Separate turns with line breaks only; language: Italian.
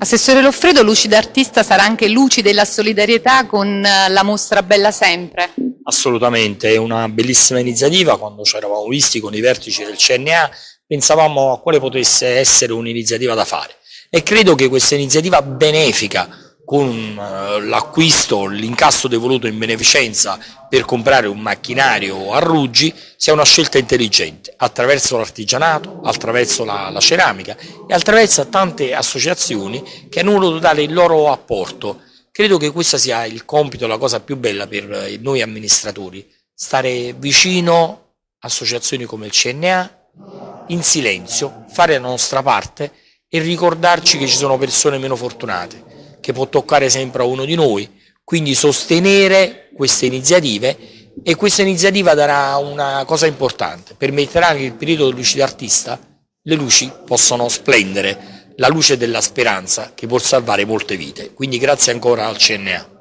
Assessore Loffredo, Luci d'Artista sarà anche luci della solidarietà con eh, la mostra Bella Sempre.
Assolutamente, è una bellissima iniziativa, quando ci eravamo visti con i vertici del CNA pensavamo a quale potesse essere un'iniziativa da fare e credo che questa iniziativa benefica con eh, l'acquisto, l'incasso devoluto in beneficenza per comprare un macchinario a Ruggi sia una scelta intelligente attraverso l'artigianato, attraverso la, la, ceramica e attraverso tante associazioni che hanno voluto dare il loro apporto. Credo che questo sia il compito, la cosa più bella per eh, noi amministratori, stare vicino a associazioni come il CNA, in silenzio, fare la nostra parte e ricordarci che ci sono persone meno fortunate che può toccare sempre a uno di noi, quindi sostenere queste iniziative e questa iniziativa darà una cosa importante, permetterà che il periodo luci d'artista le luci possano splendere, la luce della speranza che può salvare molte vite, quindi grazie ancora al CNA.